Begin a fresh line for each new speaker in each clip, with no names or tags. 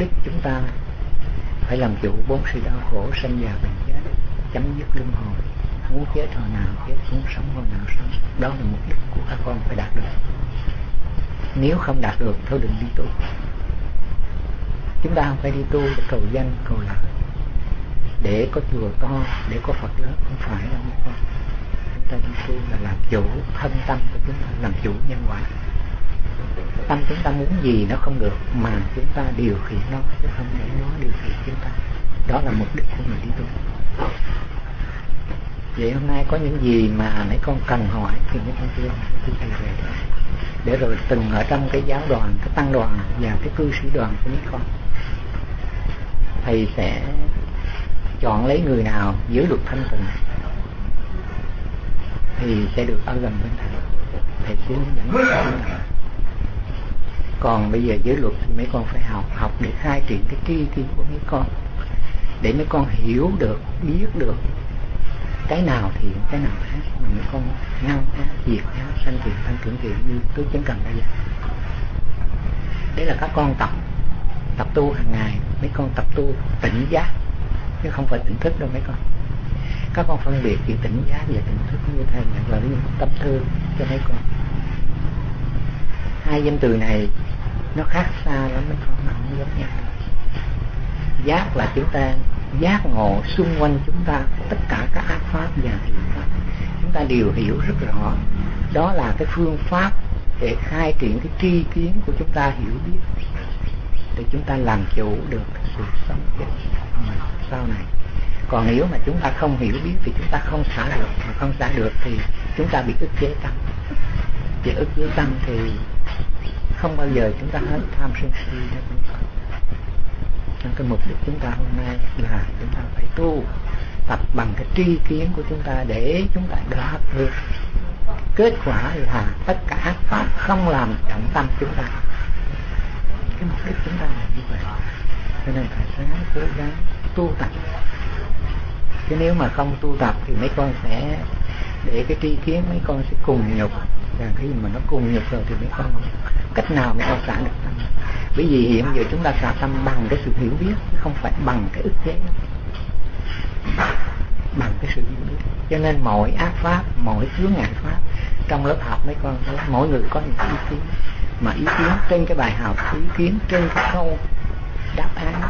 đích chúng ta phải làm chủ bốn sự đau khổ sanh già bệnh chết, chấm dứt luân hồi, muốn chết hồi nào chết, muốn sống hồi nào sống. Đó là mục đích của các con phải đạt được. Nếu không đạt được, thôi đừng đi tu. Chúng ta không phải đi tu để cầu danh, cầu lợi để có chùa to, để có phật lớn, không phải đâu các con chúng ta đi tu là làm chủ thân tâm của chúng ta, làm chủ nhân quả tâm chúng ta muốn gì nó không được, mà chúng ta điều khiển nó, chứ không để nó điều khiển chúng ta. Đó là mục đích của người đi tu. Vậy hôm nay có những gì mà mấy con cần hỏi thì mấy con kia hỏi thì thầy về đó. Để rồi từng ở trong cái giáo đoàn, cái tăng đoàn và cái cư sĩ đoàn của mấy con. Thầy sẽ chọn lấy người nào giữ luật thanh tịnh thì sẽ được ở gần bên thầy. Thầy sẽ hướng dẫn còn bây giờ giới luật thì mấy con phải học học để khai triển cái tri kiến của mấy con, để mấy con hiểu được, biết được cái nào thiện cái nào ác mà mấy con ngăn ác diệt ác sanh thiện tăng trưởng thiện như tôi chứng cần bây giờ. Đấy là các con tập tập tu hàng ngày, mấy con tập tu tỉnh giác, chứ không phải tỉnh thức đâu mấy con. Các con phân biệt giữa tỉnh giác và tỉnh thức như thầy là lời, tâm thư cho mấy con hai danh từ này nó khác xa lắm mấy con nó không giống nhau giác là chúng ta, giác ngộ xung quanh chúng ta, tất cả các ác pháp và thiện pháp chúng ta đều hiểu rất rõ. Đó là cái phương pháp để khai triển cái tri kiến của chúng ta hiểu biết. Để chúng ta làm chủ được sự sống chết sau này, còn nếu mà chúng ta không hiểu biết thì chúng ta không xả được. Mà không xả được thì chúng ta bị ức chế tâm bị ức chế tâm thì không bao giờ chúng ta hết tham sân si đâu nên cái mục đích chúng ta hôm nay là chúng ta phải tu tập bằng cái tri kiến của chúng ta để chúng ta đạt được kết quả là tất cả pháp không làm trọng tâm chúng ta. Cái mục đích chúng ta là như vậy. Cho nên phải sáng cố gắng tu tập. Chứ nếu mà không tu tập thì mấy con sẽ để cái tri kiến mấy con sẽ cùng nhục. Và khi mà nó cùng nhục rồi thì mấy con cách nào mấy con xả được tâm? Bởi vì hiện giờ chúng ta xả tâm bằng cái sự hiểu biết chứ không phải bằng cái ức chế. Bằng cái sự hiểu biết. Cho nên mọi ác pháp, mọi chướng ngại pháp, trong lớp học mấy con mỗi người có những ý kiến. Mà ý kiến trên cái bài học, ý kiến trên cái câu đáp án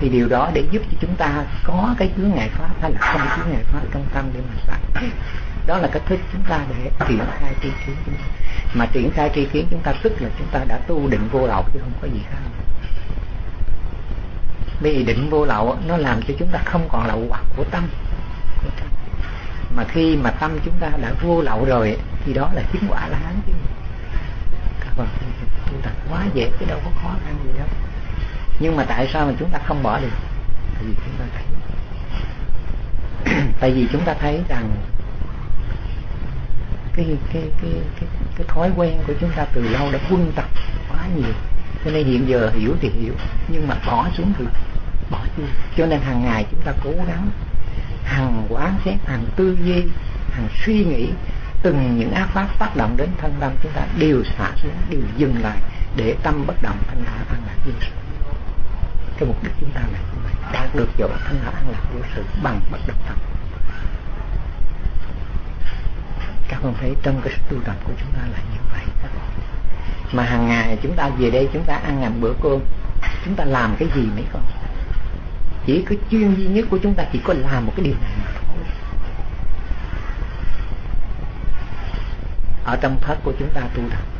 thì điều đó để giúp cho chúng ta có cái chướng ngại pháp hay là không chướng ngại pháp trong tâm để mà xả đó là cách thức chúng ta để triển khai tri kiến chúng ta mà triển khai tri kiến chúng ta tức là chúng ta đã tu định vô lậu chứ không có gì khác. Bởi vì định vô lậu nó làm cho chúng ta không còn lậu hoặc của tâm. Mà khi mà tâm chúng ta đã vô lậu rồi, thì đó là chứng quả là hán chứ. Các bạn, chúng ta quá dễ chứ đâu có khó khăn gì đâu nhưng mà tại sao mà chúng ta không bỏ được? Tại vì chúng ta thấy. Tại vì chúng ta thấy rằng cái cái cái cái cái thói quen của chúng ta từ lâu đã quân tập quá nhiều. Cho nên hiện giờ hiểu thì hiểu, nhưng mà bỏ xuống thì bỏ đi. Cho nên hàng ngày chúng ta cố gắng hàng quán xét hàng tư duy hàng suy nghĩ, từng những ác pháp tác động đến thân tâm chúng ta đều xả xuống, đều dừng lại để tâm bất động thanh thản an lạc vô sự cái mục đích chúng ta là đạt được chỗ thanh thản an lạc vô sự bằng bất động tâm. Các con thấy trong cái tu tập của chúng ta là như vậy. Mà hàng ngày chúng ta về đây chúng ta ăn ngầm bữa cơm. Chúng ta làm cái gì mấy con? Chỉ có chuyên duy nhất của chúng ta chỉ có làm một cái điều này mà thôi. Ở trong thất của chúng ta tu tập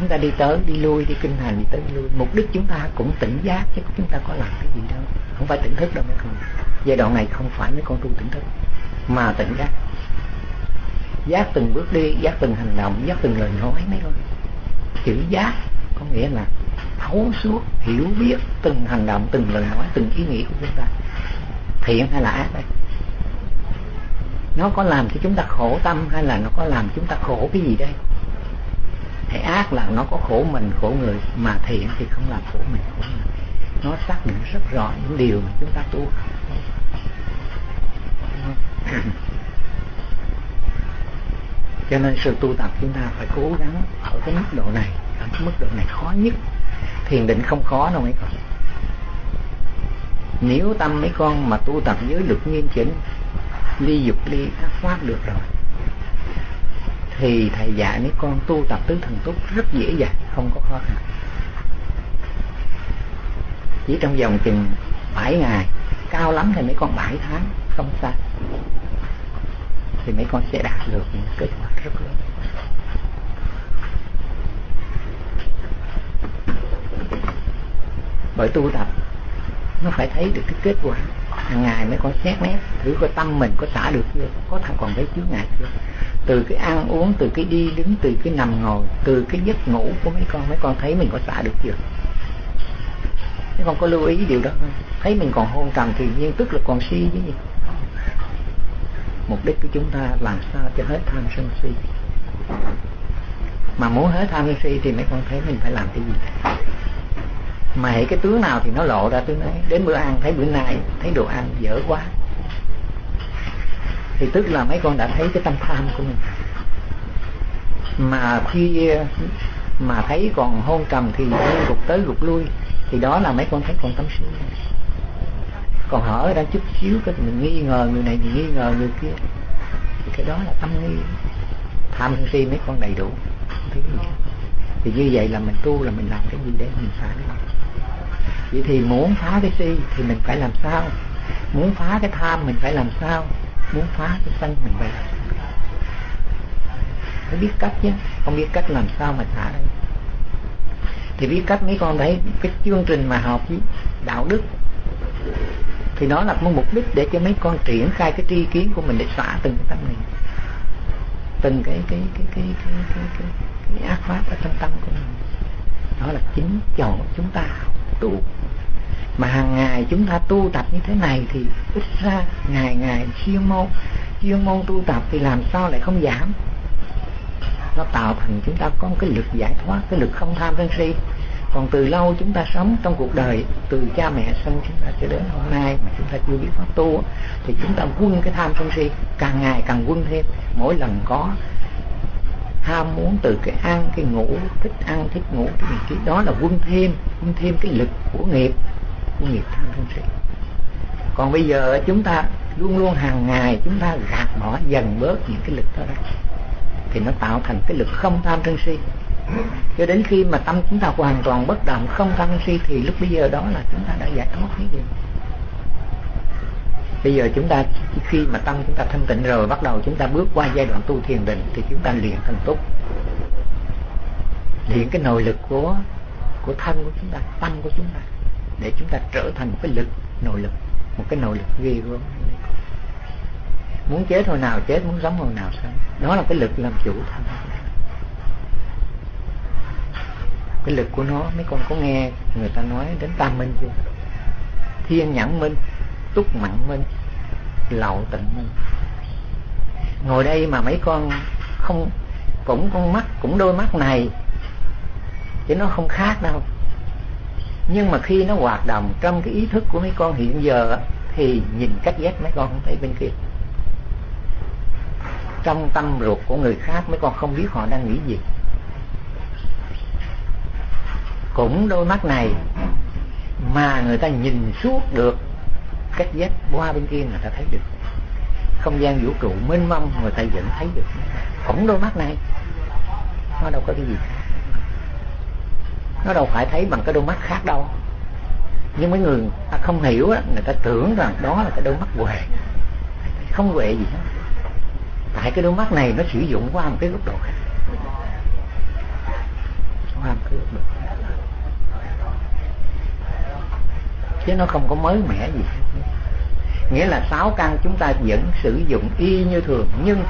chúng ta đi tới, đi lui, đi kinh hành đi tới đi lui. Mục đích chúng ta cũng tỉnh giác, chứ chúng ta có làm cái gì đâu. Không phải tỉnh thức đâu mấy con giai đoạn này không phải mấy con tu tỉnh thức, mà tỉnh giác. Giác từng bước đi, giác từng hành động, giác từng lời nói mấy con. Chữ giác có nghĩa là thấu suốt, hiểu biết từng hành động, từng lời nói, từng ý nghĩ của chúng ta. Thiện hay là ác đây? Nó có làm cho chúng ta khổ tâm hay là nó có làm chúng ta khổ cái gì đây? Thấy ác là nó có khổ mình, khổ người, mà thiện thì không làm khổ mình, khổ người. Nó xác định rất rõ những điều mà chúng ta tu cho nên sự tu tập chúng ta phải cố gắng ở cái mức độ này, ở mức độ này khó nhất. Thiền định không khó đâu mấy con. Nếu tâm mấy con mà tu tập dưới được nghiêm chỉnh, ly dục ly ác pháp được rồi thì thầy dạy mấy con tu tập tứ thần túc rất dễ dàng, không có khó khăn. Chỉ trong vòng chừng 7 ngày, cao lắm thì mấy con 7 tháng, không xa. thì mấy con sẽ đạt được những kết quả rất lớn. Bởi tu tập, nó phải thấy được cái kết quả. Hàng ngày mấy con xét nét, thử coi tâm mình có xả được chưa, có thằng còn thấy chướng ngại chưa từ cái ăn uống, từ cái đi đứng, từ cái nằm ngồi, từ cái giấc ngủ của mấy con mấy con thấy mình có xả được chưa? Mấy con có lưu ý điều đó không? Thấy mình còn hôn trầm thì nhiên tức là còn si chứ gì. Mục đích của chúng ta làm sao cho hết tham sân si? Mà muốn hết tham sân si thì mấy con thấy mình phải làm cái gì? Mà hệ cái tướng nào thì nó lộ ra tướng ấy. Đến bữa ăn, thấy bữa nay, thấy đồ ăn dở quá thì tức là mấy con đã thấy cái tâm tham của mình. Mà khi, mà thấy còn hôn trầm thì gục tới gục lui, thì đó là mấy con thấy còn tâm si còn họ ở đang chút xíu cái mình nghi ngờ người này mình nghi ngờ người kia. Thì cái đó là tâm nghi. Tham sân si mấy con đầy đủ. Thấy gì thì như vậy là mình tu là mình làm cái gì để mình phá cái vậy thì muốn phá cái si thì mình phải làm sao? Muốn phá cái tham mình phải làm sao? Muốn phá cái sân mình phải phải biết cách chứ không biết cách làm sao mà xả đây. Thì biết cách mấy con đấy cái chương trình mà học với đạo đức thì nó là một mục đích để cho mấy con triển khai cái tri kiến của mình để xả từng cái tâm mình từng cái cái cái cái cái cái, cái, cái ác pháp ở trong tâm của mình. Đó là chính chỗ chúng ta tu mà hàng ngày chúng ta tu tập như thế này thì ít ra ngày ngày chuyên môn chuyên môn tu tập thì làm sao lại không giảm? Nó tạo thành chúng ta có một cái lực giải thoát, cái lực không tham sân si. Còn từ lâu chúng ta sống trong cuộc đời, từ cha mẹ sinh chúng ta cho đến hôm nay mà chúng ta chưa biết pháp tu, thì chúng ta quân cái tham sân si, càng ngày càng quân thêm. Mỗi lần có ham muốn từ cái ăn, cái ngủ, thích ăn, thích ngủ cái gì đó là quân thêm quân thêm cái lực của nghiệp của nghiệp tham sân si còn bây giờ chúng ta luôn luôn hàng ngày chúng ta gạt bỏ dần bớt những cái lực đó ra thì nó tạo thành cái lực không tham sân si. Cho đến khi mà tâm chúng ta hoàn toàn bất động không tham sân si thì lúc bây giờ đó là chúng ta đã giải thoát cái gì bây giờ chúng ta khi mà tâm chúng ta thanh tịnh rồi, bắt đầu chúng ta bước qua giai đoạn tu thiền định thì chúng ta luyện thành túc. Luyện cái nội lực của của thân của chúng ta, tâm của chúng ta để chúng ta trở thành một cái lực, nội lực, một cái nội lực ghê gớm. Muốn chết hồi nào chết, muốn sống hồi nào sống. Đó là cái lực làm chủ thân cái lực của nó, mấy con có nghe người ta nói đến tam minh chưa? Thiên nhãn minh, túc mặn minh, lậu tịnh minh. Ngồi đây mà mấy con không, cũng con mắt, cũng đôi mắt này, chứ nó không khác đâu nhưng mà khi nó hoạt động trong cái ý thức của mấy con hiện giờ thì nhìn cách giác mấy con không thấy bên kia. Trong tâm ruột của người khác, mấy con không biết họ đang nghĩ gì. Cũng đôi mắt này, mà người ta nhìn suốt được cách giác qua bên kia người ta thấy được. Không gian vũ trụ mênh mông, người ta vẫn thấy được. Cũng đôi mắt này, nó đâu có cái gì nó đâu phải thấy bằng cái đôi mắt khác đâu. Nhưng mấy người ta không hiểu á, người ta tưởng rằng đó là cái đôi mắt huệ. Không huệ gì hết. Tại cái đôi mắt này nó sử dụng qua một cái góc độ khác. Qua một cái góc độ khác. Chứ nó không có mới mẻ gì hết. Nghĩa là sáu căn chúng ta vẫn sử dụng y như thường, nhưng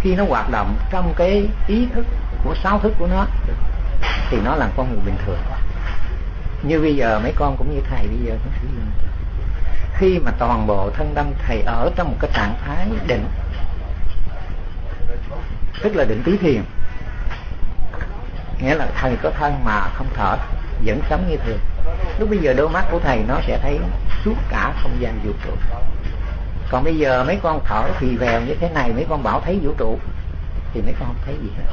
khi nó hoạt động trong cái ý thức của, sáu thức của nó thì nó là con người bình thường. Như bây giờ mấy con cũng như thầy bây giờ cũng sử dụng khi mà toàn bộ thân tâm thầy ở trong một cái trạng thái định, tức là định tứ thiền, nghĩa là thầy có thân mà không thở, vẫn sống như thường. Lúc bây giờ đôi mắt của thầy nó sẽ thấy suốt cả không gian vũ trụ. Còn bây giờ mấy con thở thì vèo như thế này, mấy con bảo thấy vũ trụ, thì mấy con không thấy gì hết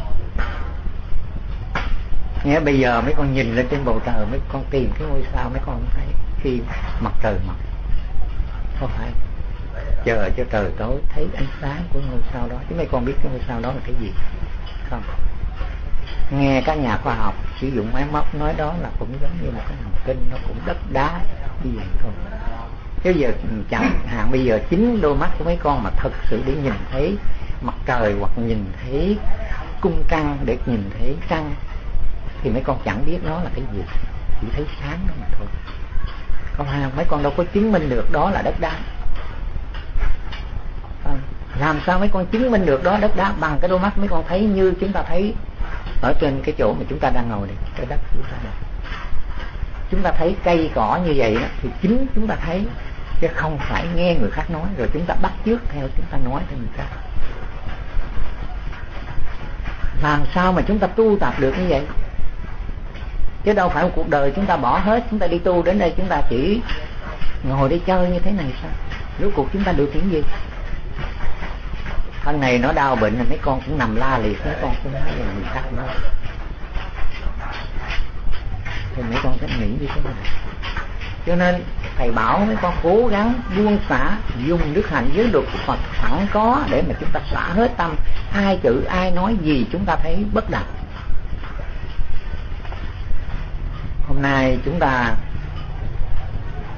nghĩa bây giờ mấy con nhìn lên trên bầu trời, mấy con tìm cái ngôi sao mấy con không thấy khi mặt trời mọc. Không phải chờ cho trời tối thấy ánh sáng của ngôi sao đó. Chứ mấy con biết cái ngôi sao đó là cái gì? Không. Nghe các nhà khoa học sử dụng máy móc nói đó là cũng giống như một cái hành tinh nó cũng đất đá như vậy thôi. Chứ giờ chẳng hạn bây giờ chính đôi mắt của mấy con mà thật sự để nhìn thấy mặt trời hoặc nhìn thấy cung trăng, để nhìn thấy trăng thì mấy con chẳng biết nó là cái gì. Chỉ thấy sáng đó mà thôi. Không ha mấy con đâu có chứng minh được đó là đất đá. À, làm sao mấy con chứng minh được đó đất đá bằng cái đôi mắt mấy con thấy như chúng ta thấy ở trên cái chỗ mà chúng ta đang ngồi này cái đất chúng ta này chúng ta thấy cây cỏ như vậy đó, thì chính chúng ta thấy chứ không phải nghe người khác nói rồi chúng ta bắt chước theo chúng ta nói theo người khác. Làm sao mà chúng ta tu tập được như vậy? Chứ đâu phải một cuộc đời chúng ta bỏ hết, chúng ta đi tu đến đây chúng ta chỉ ngồi đi chơi như thế này sao? Rốt cuộc chúng ta được những gì? Thân này nó đau bệnh mấy con cũng nằm la liệt, mấy con cũng nói là người khác nó thì mấy con sẽ nghĩ như thế này. Cho nên thầy bảo mấy con cố gắng buông xả, dùng đức hạnh giới luật của Phật sẵn có để mà chúng ta xả hết tâm. Hai chữ, ai nói gì chúng ta thấy bất đặc hôm nay chúng ta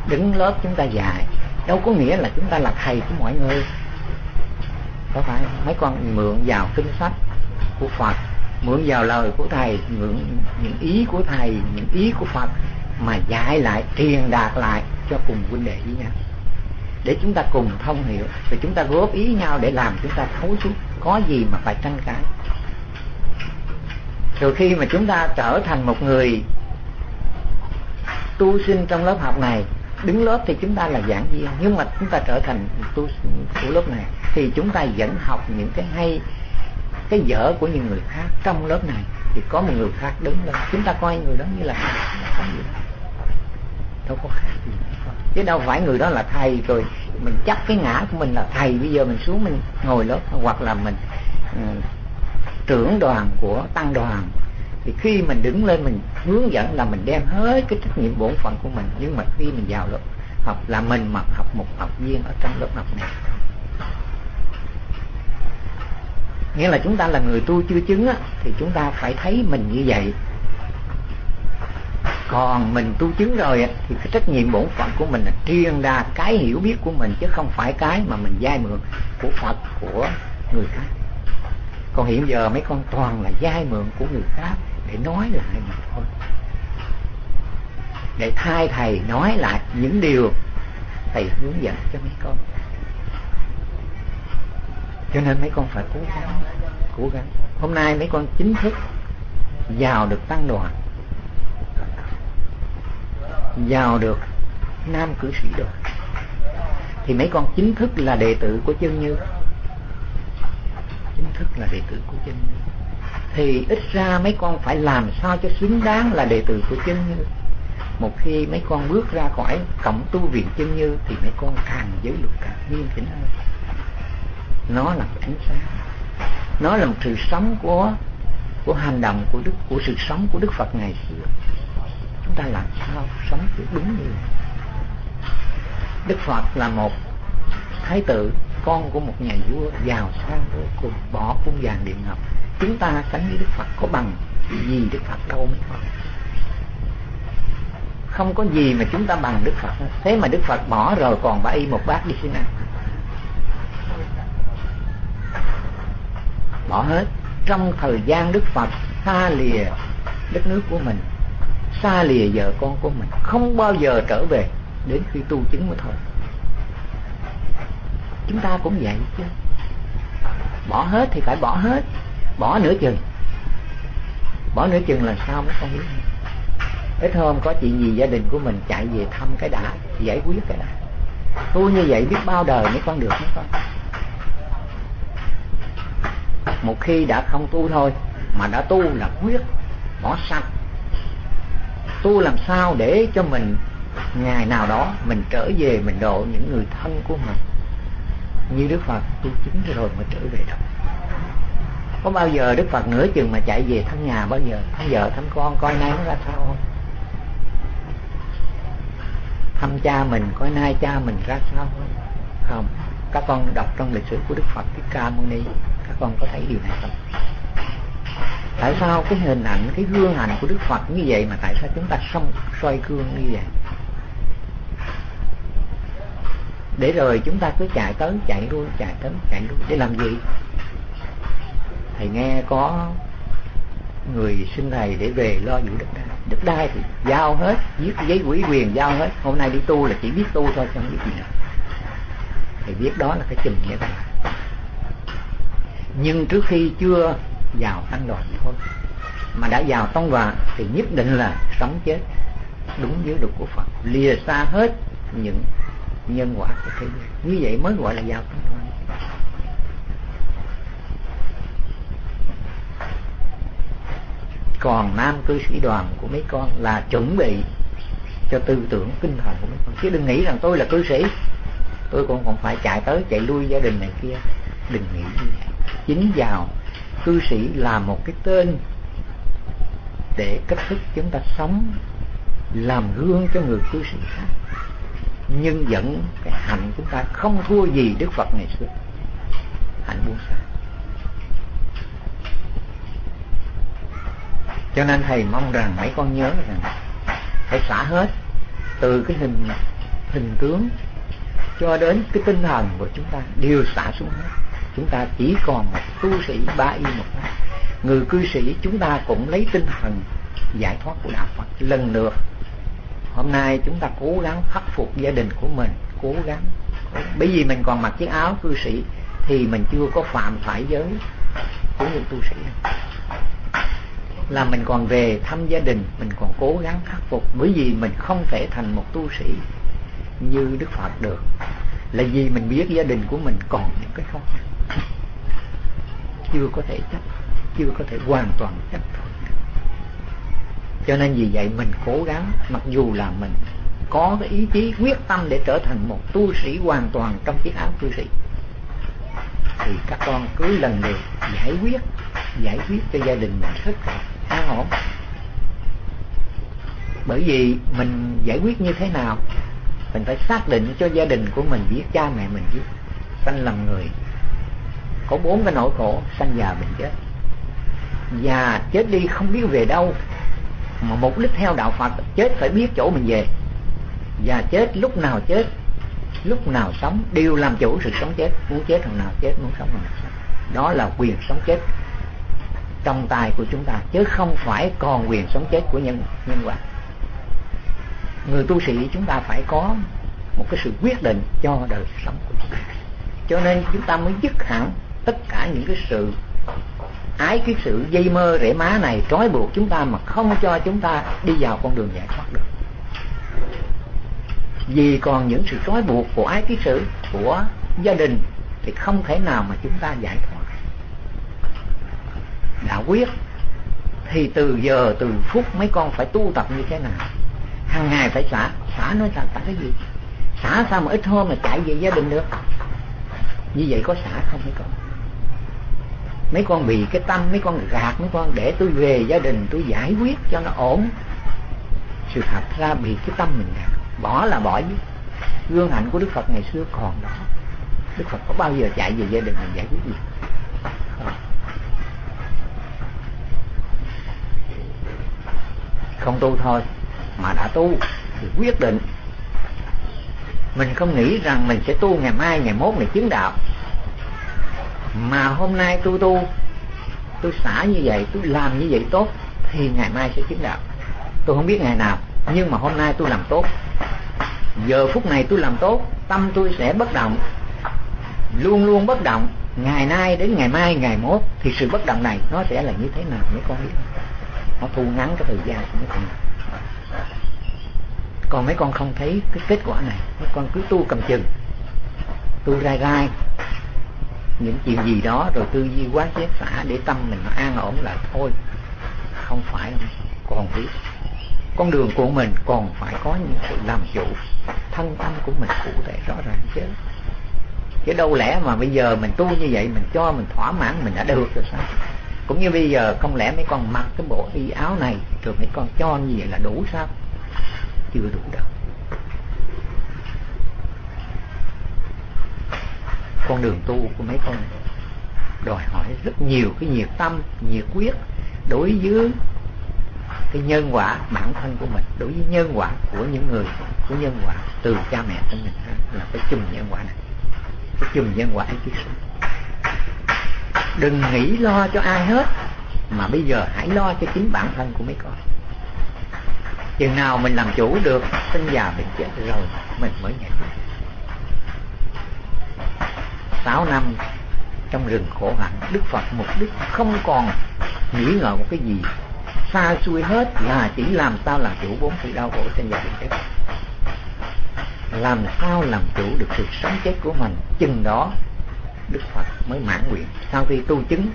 đứng lớp chúng ta dạy đâu có nghĩa là chúng ta là thầy của mọi người. Có phải mấy con mượn vào kinh sách của Phật, mượn vào lời của thầy, mượn những ý của thầy, những ý của Phật mà dạy lại, truyền đạt lại cho cùng huynh đệ với nhau. Để chúng ta cùng thông hiểu và chúng ta góp ý nhau để làm chúng ta thấu suốt. Có gì mà phải tranh cãi? Rồi khi mà chúng ta trở thành một người tu sinh trong lớp học này. Đứng lớp thì chúng ta là giảng viên nhưng mà chúng ta trở thành tu sinh của lớp này. Thì chúng ta vẫn học những cái hay cái dở của những người khác trong lớp này. Thì có một người khác đứng lên chúng ta coi người đó như là thầy đâu có khác gì. Chứ đâu phải người đó là thầy rồi mình chắc cái ngã của mình là thầy. Bây giờ mình xuống mình ngồi lớp hoặc là mình uh, trưởng đoàn của tăng đoàn thì khi mình đứng lên mình hướng dẫn là mình đem hết cái trách nhiệm bổn phận của mình. Nhưng mà khi mình vào lớp học là mình mà học một học viên ở trong lớp học này. Nghĩa là chúng ta là người tu chưa chứng á, thì chúng ta phải thấy mình như vậy. Còn mình tu chứng rồi á, thì cái trách nhiệm bổn phận của mình là truyền ra cái hiểu biết của mình chứ không phải cái mà mình dai mượn của Phật của người khác. Còn hiện giờ mấy con toàn là dai mượn của người khác để nói lại mà thôi. Để thay thầy nói lại những điều thầy hướng dẫn cho mấy con. Cho nên mấy con phải cố gắng cố gắng. Hôm nay mấy con chính thức vào được tăng đoàn. Vào được nam cử sĩ đoàn thì mấy con chính thức là đệ tử của chân như. Chính thức là đệ tử của chân như thì ít ra mấy con phải làm sao cho xứng đáng là đệ tử của chân như. Một khi mấy con bước ra khỏi cổng tu viện chân như thì mấy con càng giới luật càng nghiêm chỉnh hơn nó là ánh sáng. Nó là một sự sống của của hành động của đức, của sự sống của đức phật ngày xưa. Chúng ta làm sao sống được đúng như đức phật là một thái tử, con của một nhà vua giàu sang vô cùng, bỏ cung vàng điện ngọc chúng ta sánh với đức phật có bằng, gì đức phật đâu mới thôi không có gì mà chúng ta bằng đức phật. Thế mà đức phật bỏ rồi, còn bà y một bát đi thế nào bỏ hết. Trong thời gian đức phật xa lìa đất nước của mình, xa lìa vợ con của mình, không bao giờ trở về đến khi tu chứng mới thôi. Chúng ta cũng vậy chứ. Bỏ hết thì phải bỏ hết bỏ nửa chừng. Bỏ nửa chừng là sao mới không biết? Ít hôm có chuyện gì gia đình của mình chạy về thăm cái đã giải quyết cái đã. Tu như vậy biết bao đời mới con được mới con. Một khi đã không tu thôi, mà đã tu là quyết, bỏ sạch tu làm sao để cho mình ngày nào đó mình trở về mình độ những người thân của mình? Như Đức Phật, tu chính rồi mới trở về đâu có bao giờ đức phật nửa chừng mà chạy về thăm nhà bao giờ? Thăm vợ, thăm con, coi nay nó ra sao? Không thăm cha mình, coi nay cha mình ra sao? Không không các con đọc trong lịch sử của đức phật thích ca mâu ni, các con có thấy điều này không? Tại sao cái hình ảnh, cái gương ảnh của đức phật như vậy mà tại sao chúng ta không xoay gương như vậy? Để rồi chúng ta cứ chạy tới, chạy lui, chạy tới, chạy lui. Để làm gì? Thầy nghe có người xin thầy để về lo vụ đất đai. Đất đai thì giao hết, viết giấy quỹ quyền giao hết. Hôm nay đi tu là chỉ biết tu thôi, không biết gì nữa. Thầy biết đó là cái trình nghĩa thầy nhưng trước khi chưa vào tăng đoàn thôi. Mà đã vào tông đoàn thì nhất định là sống chết đúng với luật của Phật. Lìa xa hết những nhân quả của thế giới như vậy mới gọi là vào tăng đoàn. Còn nam cư sĩ đoàn của mấy con là chuẩn bị cho tư tưởng tinh thần của mấy con. Chứ đừng nghĩ rằng tôi là cư sĩ. Tôi cũng còn phải chạy tới chạy lui gia đình này kia. Đừng nghĩ như vậy. Chính vào, cư sĩ là một cái tên để cách thức chúng ta sống, làm gương cho người cư sĩ khác. Nhưng vẫn cái hạnh chúng ta không thua gì Đức Phật ngày xưa. Hạnh buông xả cho nên thầy mong rằng mấy con nhớ rằng phải xả hết từ cái hình hình tướng cho đến cái tinh thần của chúng ta đều xả xuống hết. Chúng ta chỉ còn một tu sĩ ba y một pháp. Người cư sĩ chúng ta cũng lấy tinh thần giải thoát của đạo Phật. Lần lượt, hôm nay chúng ta cố gắng khắc phục gia đình của mình, cố gắng. Bởi vì mình còn mặc chiếc áo cư sĩ thì mình chưa có phạm phải giới của những tu sĩ là mình còn về thăm gia đình, mình còn cố gắng khắc phục. Bởi vì mình không thể thành một tu sĩ như Đức Phật được. Là vì mình biết gia đình của mình còn những cái khó khăn. Chưa có thể chấp, chưa có thể hoàn toàn chấp thuận. Cho nên vì vậy mình cố gắng, mặc dù là mình có cái ý chí, quyết tâm để trở thành một tu sĩ hoàn toàn trong chiếc áo tu sĩ, thì các con cứ lần lượt giải quyết giải quyết cho gia đình mình hết. là an ổn. Bởi vì mình giải quyết như thế nào, mình phải xác định cho gia đình của mình biết, cha mẹ mình biết. Sanh làm người, có bốn cái nỗi khổ, sanh già bệnh chết. Già chết đi không biết về đâu, mà mục đích theo đạo Phật, chết phải biết chỗ mình về. Và chết lúc nào chết, lúc nào sống, đều làm chủ sự sống chết. Muốn chết thằng nào chết, muốn sống thằng nào sống. Đó là quyền sống chết trong tay của chúng ta, chứ không phải còn quyền sống chết của nhân nhân quả. Người tu sĩ, chúng ta phải có một cái sự quyết định cho đời sống của chúng ta. Cho nên chúng ta mới dứt hẳn tất cả những cái sự ái, cái sự dây mơ rễ má này, trói buộc chúng ta mà không cho chúng ta đi vào con đường giải thoát được. Vì còn những sự trói buộc của ái, cái sự của gia đình thì không thể nào mà chúng ta giải thoát quyết, thì từ giờ, từ phút mấy con phải tu tập như thế nào? Hàng ngày phải xả xả nói xả xả cái gì? Xả sao mà ít hôm mà chạy về gia đình được? Như vậy có xả không mấy con? Mấy con bị cái tâm, mấy con gạt, mấy con để tôi về gia đình, tôi giải quyết cho nó ổn. Sự thật ra bị cái tâm mình gạt. Bỏ là bỏ chứ. Gương hạnh của đức phật ngày xưa còn đó. Đức phật có bao giờ chạy về gia đình mình giải quyết gì? Không tu thôi, mà đã tu thì quyết định. Mình không nghĩ rằng mình sẽ tu ngày mai, ngày mốt này chứng đạo. Mà hôm nay tôi tu, tôi xả như vậy, tôi làm như vậy tốt, thì ngày mai sẽ chứng đạo. Tôi không biết ngày nào, nhưng mà hôm nay tôi làm tốt. Giờ phút này tôi làm tốt, tâm tôi sẽ bất động. Luôn luôn bất động, ngày nay đến ngày mai, ngày mốt, thì sự bất động này nó sẽ là như thế nào, mấy con biết nó thu ngắn cái thời gian của mấy con còn mấy con không thấy cái kết quả này. Mấy con cứ tu cầm chừng. Tu rai rai những chuyện gì đó rồi tư duy quá chết xả để tâm mình nó an ổn là thôi, không phải còn biết. Con đường của mình còn phải có những sự làm chủ. Thân tâm của mình cụ thể, rõ ràng chứ. Chứ đâu lẽ mà bây giờ mình tu như vậy, mình cho mình thỏa mãn, mình đã được rồi sao? Cũng như bây giờ, không lẽ mấy con mặc cái bộ y áo này, rồi mấy con cho như vậy là đủ sao? Chưa đủ đâu. Con đường tu của mấy con đòi hỏi rất nhiều cái nhiệt tâm, nhiệt quyết đối với cái nhân quả bản thân của mình, đối với nhân quả của những người, của nhân quả từ cha mẹ của mình là cái chùm nhân quả này. Cái chùm nhân quả ấy chứ đừng nghĩ lo cho ai hết, mà bây giờ hãy lo cho chính bản thân của mấy con. Chừng nào mình làm chủ được, sinh già bệnh chết rồi, mình mới nhận sáu năm trong rừng khổ hạnh, đức phật mục đích không còn nghĩ ngợi một cái gì. Xa xui hết là chỉ làm sao làm chủ bốn sự đau khổ sinh già bệnh chết. Làm sao làm chủ được sự sống chết của mình, chừng đó đức phật mới mãn nguyện. Sau khi tu chứng,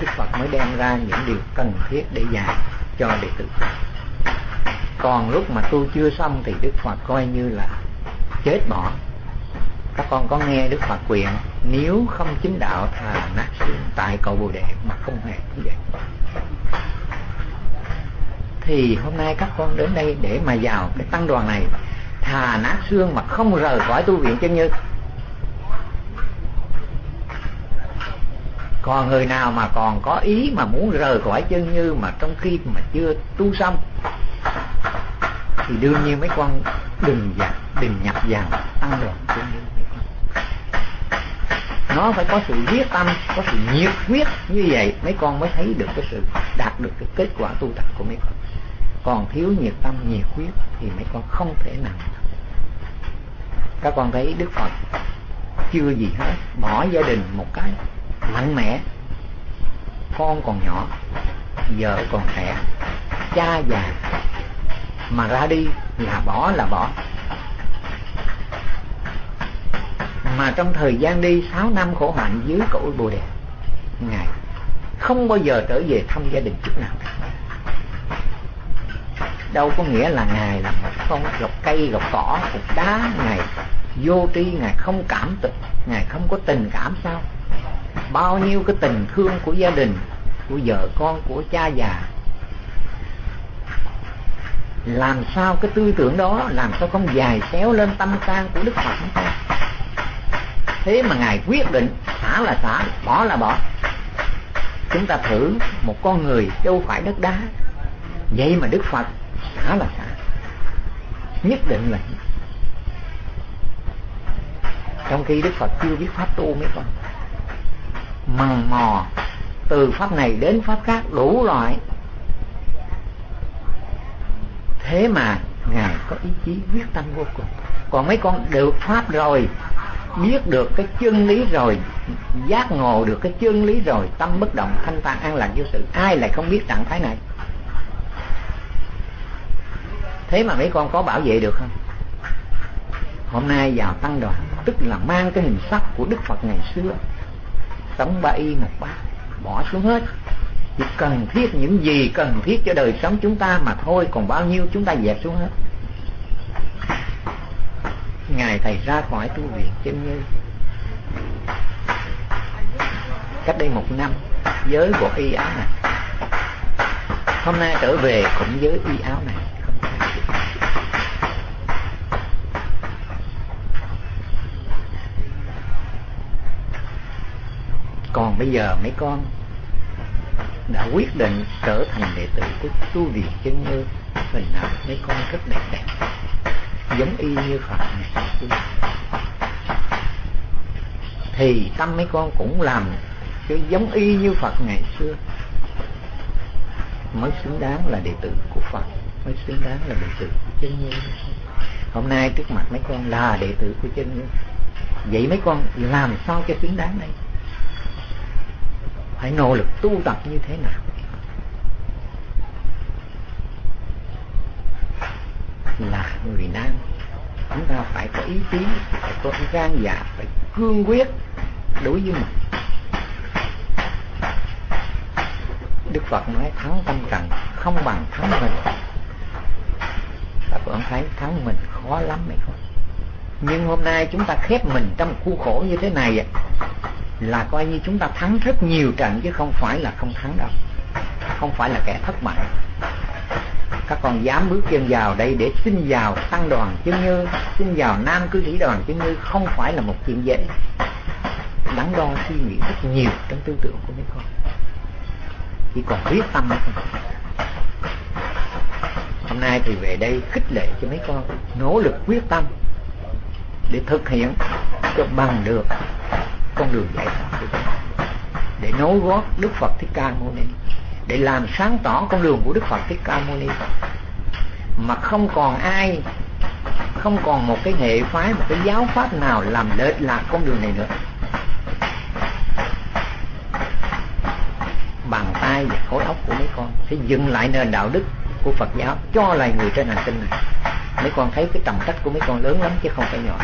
đức phật mới đem ra những điều cần thiết để dạy cho đệ tử. Còn lúc mà tu chưa xong thì đức phật coi như là chết bỏ. Các con có nghe đức phật quyền, nếu không chính đạo thà nát xương tại cầu bồ đề mà không hề như vậy thì hôm nay các con đến đây để mà vào cái tăng đoàn này thà nát xương mà không rời khỏi tu viện chân như. Còn người nào mà còn có ý mà muốn rời khỏi chân như mà trong khi mà chưa tu xong, thì đương nhiên mấy con đừng vào đừng nhập vào, tăng đoàn chân như nó phải có sự quyết tâm, có sự nhiệt huyết như vậy mấy con mới thấy được cái sự, đạt được cái kết quả tu tập của mấy con. Còn thiếu nhiệt tâm, nhiệt huyết thì mấy con không thể nào các con thấy đức phật chưa gì hết, bỏ gia đình một cái mạnh mẽ con còn nhỏ vợ còn trẻ. Cha già mà ra đi là bỏ là bỏ. Mà trong thời gian đi 6 năm khổ hạnh dưới cội bồ đề, ngài không bao giờ trở về thăm gia đình chút nào đâu có nghĩa là ngài là một con gọc cây gọc cỏ, cục đá. Ngài vô tri, ngài không cảm tình, ngài không có tình cảm sao? Bao nhiêu cái tình thương của gia đình, của vợ con, của cha già. Làm sao cái tư tưởng đó, làm sao không dài xéo lên tâm can của đức phật? Ta thế mà ngài quyết định, xả là xả, bỏ là bỏ. Chúng ta thử một con người đâu phải đất đá. Vậy mà đức phật xả là xả nhất định là trong khi đức phật chưa biết pháp tu mấy con. Mằng mò, từ pháp này đến pháp khác đủ loại. Thế mà ngài có ý chí quyết tâm vô cùng. Còn mấy con được pháp rồi, biết được cái chân lý rồi, giác ngộ được cái chân lý rồi, tâm bất động thanh tạng an lạc vô sự. Ai lại không biết trạng thái này? Thế mà mấy con có bảo vệ được không? Hôm nay vào tăng đoàn, tức là mang cái hình sắc của đức phật ngày xưa, sống ba y một bát, bỏ xuống hết. Chỉ cần thiết những gì cần thiết cho đời sống chúng ta mà thôi, còn bao nhiêu chúng ta dẹp xuống hết. Ngài thầy ra khỏi tu viện chân như cách đây một năm với bộ y áo này. Hôm nay trở về cũng với y áo này. Còn bây giờ mấy con đã quyết định trở thành đệ tử của tu viện chân như hình nào mấy con rất đẹp đẹp, giống y như Phật này. Thì tâm mấy con cũng làm cho giống y như Phật ngày xưa, mới xứng đáng là đệ tử của Phật, mới xứng đáng là đệ tử của chân như. Hôm nay trước mặt mấy con là đệ tử của chân như. Vậy mấy con làm sao cho xứng đáng đây? Phải nỗ lực tu tập như thế nào? Là người nam. Chúng ta phải có ý chí, phải có gan dạ phải cương quyết đối với mình. Đức phật nói thắng tâm trần không bằng thắng mình. Các bạn thấy thắng mình khó lắm mấy con nhưng hôm nay chúng ta khép mình trong khu khổ như thế này là coi như chúng ta thắng rất nhiều trận chứ không phải là không thắng đâu. Không phải là kẻ thất bại. Các con dám bước chân vào đây để xin vào tăng đoàn chứng như xin vào nam cư sĩ đoàn chứng như không phải là một chuyện dễ. Đắn đo suy nghĩ rất nhiều trong tư tưởng của mấy con. Chỉ còn quyết tâm thôi. Hôm nay thì về đây khích lệ cho mấy con, nỗ lực quyết tâm để thực hiện cho bằng được con đường giải thoát của chúng ta để nối gót Đức Phật Thích Ca Mâu Ni. Để làm sáng tỏ con đường của Đức Phật Thích Ca Mâu Ni. Mà không còn ai, không còn một cái hệ phái, một cái giáo pháp nào làm lệch lạc con đường này nữa. Bàn tay và khối óc của mấy con sẽ dừng lại nền đạo đức của Phật giáo, cho lại người trên hành tinh này. Mấy con thấy cái tầm trách của mấy con lớn lắm chứ không phải nhỏ.